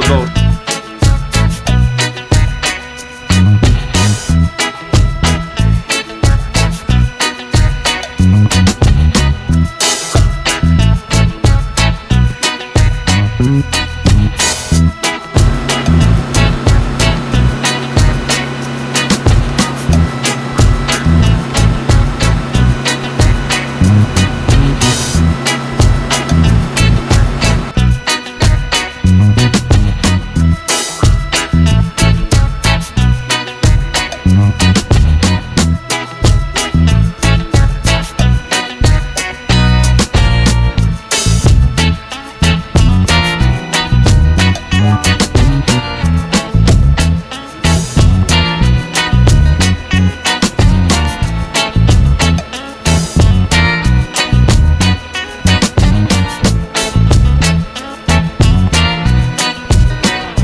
Lord.